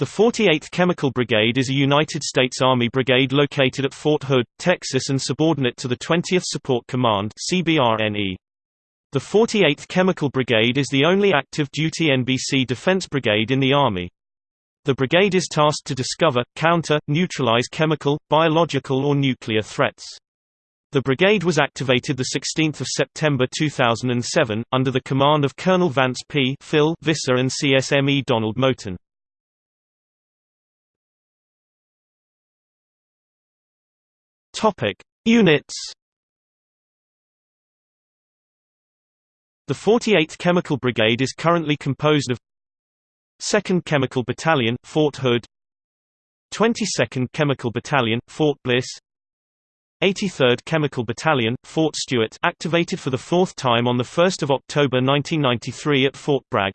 The 48th Chemical Brigade is a United States Army brigade located at Fort Hood, Texas and subordinate to the 20th Support Command. The 48th Chemical Brigade is the only active duty NBC defense brigade in the Army. The brigade is tasked to discover, counter, neutralize chemical, biological or nuclear threats. The brigade was activated 16 September 2007, under the command of Colonel Vance P. Phil Visser and CSME Donald Moten. Topic: Units. The 48th Chemical Brigade is currently composed of 2nd Chemical Battalion, Fort Hood 22nd Chemical Battalion, Fort Bliss 83rd Chemical Battalion, Fort Stewart activated for the fourth time on 1 October 1993 at Fort Bragg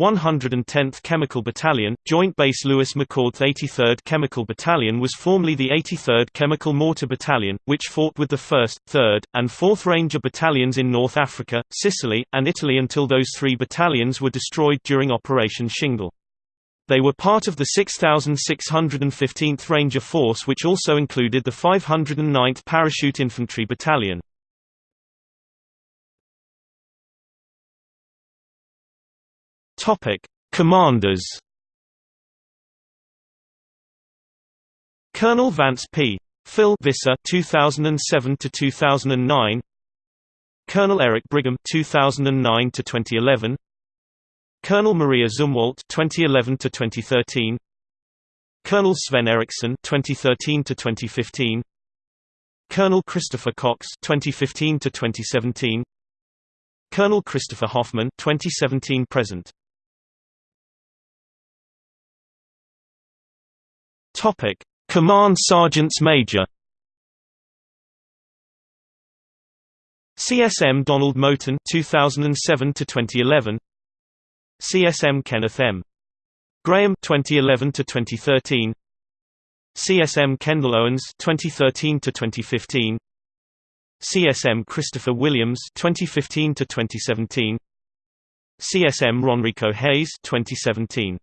110th Chemical Battalion, Joint Base Lewis McChord 83rd Chemical Battalion was formerly the 83rd Chemical Mortar Battalion, which fought with the 1st, 3rd, and 4th Ranger Battalions in North Africa, Sicily, and Italy until those three battalions were destroyed during Operation Shingle. They were part of the 6,615th Ranger Force which also included the 509th Parachute Infantry Battalion. Topic: Commanders. Colonel Vance P. Phil Visser 2007 to 2009. Colonel Eric Brigham 2009 to 2011. Colonel Maria Zumwalt 2011 to 2013. Colonel Sven Eriksson 2013 to 2015. Colonel Christopher Cox 2015 to 2017. Colonel Christopher Hoffman 2017 present. Topic: Command Sergeants Major. CSM Donald Moten 2007 to 2011. CSM Kenneth M. Graham 2011 to 2013. CSM Kendall Owens 2013 to 2015. CSM Christopher Williams 2015 to 2017. CSM Ronrico Hayes 2017